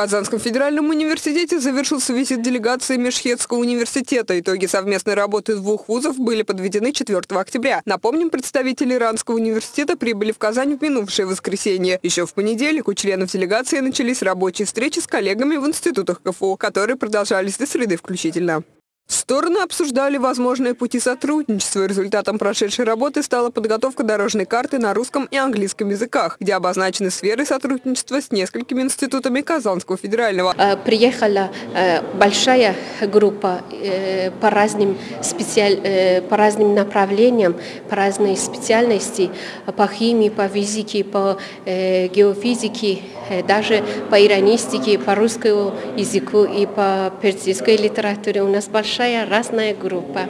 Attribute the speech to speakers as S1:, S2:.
S1: Казанском федеральном университете завершился визит делегации Межхетского университета. Итоги совместной работы двух вузов были подведены 4 октября. Напомним, представители Иранского университета прибыли в Казань в минувшее воскресенье. Еще в понедельник у членов делегации начались рабочие встречи с коллегами в институтах КФУ, которые продолжались до среды включительно. Стороны обсуждали возможные пути сотрудничества. Результатом прошедшей работы стала подготовка дорожной карты на русском и английском языках, где обозначены сферы сотрудничества с несколькими институтами Казанского федерального.
S2: Э, приехала э, большая группа э, по разным, специаль... по разным направлениям, по разной специальности, по химии, по физике, по геофизике, даже по иронистике, по русскому языку и по персидской литературе. У нас большая разная группа.